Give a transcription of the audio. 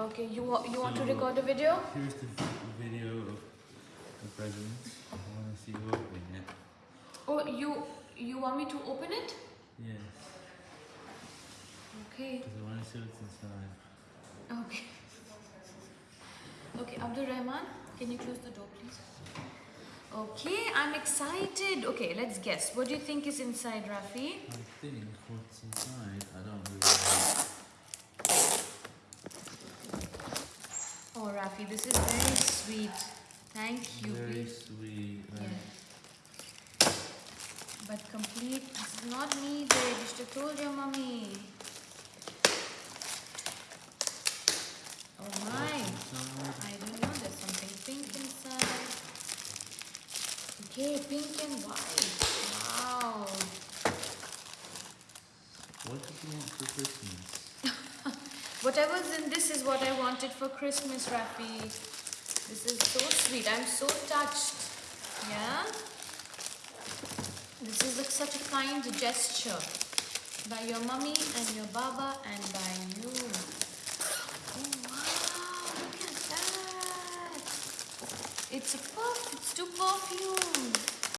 Okay, you wa- you want to record a video? Here's the video of the present. I want to see you open it. Oh, you you want me to open it? Yes, Okay. because I want to see what's inside. Okay. Okay, Abdul Rahman, can you close the door, please? Okay, I'm excited. Okay, let's guess. What do you think is inside, Rafi? I think what's inside, I don't know. Rafi, this is very sweet. Thank you. Very please. sweet. Yeah. But complete. This is not needed. You should have told your mommy. Oh my. I don't know. There's something pink inside. Okay, pink and white. Wow. What did you want for Christmas? Whatever's in this is what I wanted for Christmas, Rafi. This is so sweet. I'm so touched. Yeah? This is like such a kind gesture by your mummy and your baba and by you. Oh wow, look at that. It's a perf it's two perfumes.